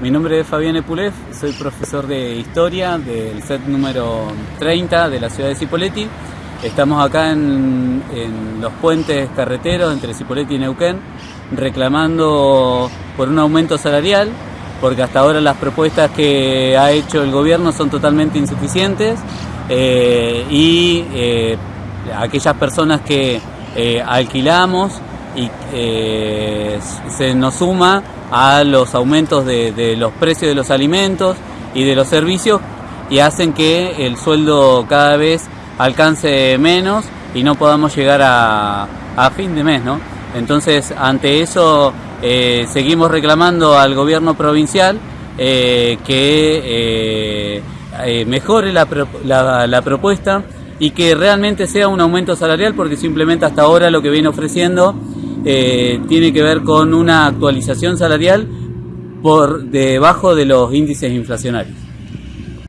Mi nombre es Fabián Epulef, soy profesor de Historia del set número 30 de la ciudad de Cipolletti. Estamos acá en, los puentes carreteros entre Cipolletti y Neuquén reclamando por un aumento salarial porque hasta ahora las propuestas que ha hecho el gobierno son totalmente insuficientes eh, y eh, aquellas personas que eh, alquilamos y se nos suma a los aumentos de, los precios de los alimentos y de los servicios y hacen que el sueldo cada vez alcance menos y no podamos llegar a, fin de mes, ¿no? Entonces, ante eso, eh, seguimos reclamando al gobierno provincial eh, que eh, mejore la, propuesta y que realmente sea un aumento salarial, porque simplemente hasta ahora lo que viene ofreciendo tiene que ver con una actualización salarial por debajo de los índices inflacionarios.